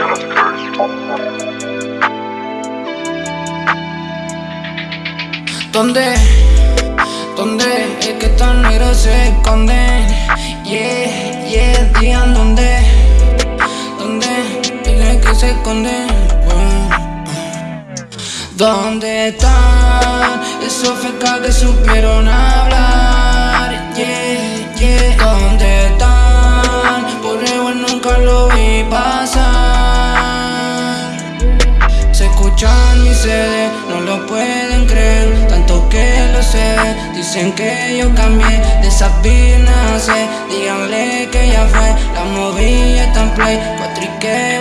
shout out to Curse. ¿Dónde? ¿Dónde es que tan negro se esconden? Yeah, yeah, digan dónde. ¿Dónde es que se esconden? Bueno. ¿Dónde están esos sedes, no lo pueden creer Tanto que lo sé, dicen que yo cambié De esas sé díganle que ya fue La está en play, y que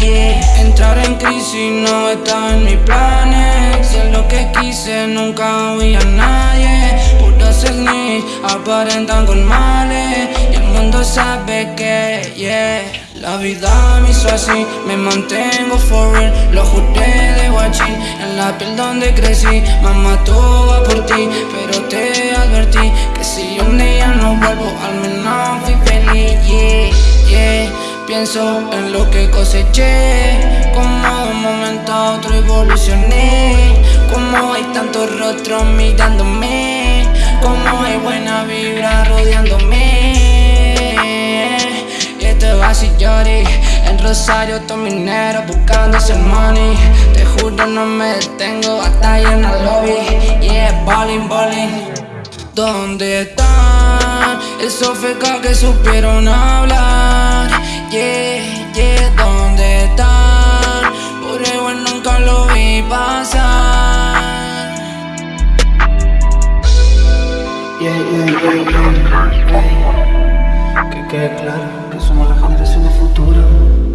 yeah. Entrar en crisis no estaba en mis planes. Si es lo que quise, nunca oí a nadie. Puros snitch aparentan con males. Y el mundo sabe que, yeah. La vida me hizo así, me mantengo for real. Lo guachín, la piel donde crecí. Mamá, todo va por ti, pero te advertí Que si un día no vuelvo, al menos fui feliz, yeah, yeah. Pienso en lo que coseché Como de un momento a otro evolucioné. Como hay tantos rostros mirándome Como hay buena vibra rodeándome Rosario todo minero buscando ese money. Te juro no me detengo ahí en el lobby. Yeah, bowling, bowling ¿Dónde están esos fecas que supieron hablar? Yeah, yeah, ¿dónde están? Por igual nunca lo vi pasar. Yeah, yeah, yeah, yeah, Que quede claro que somos la generación del futuro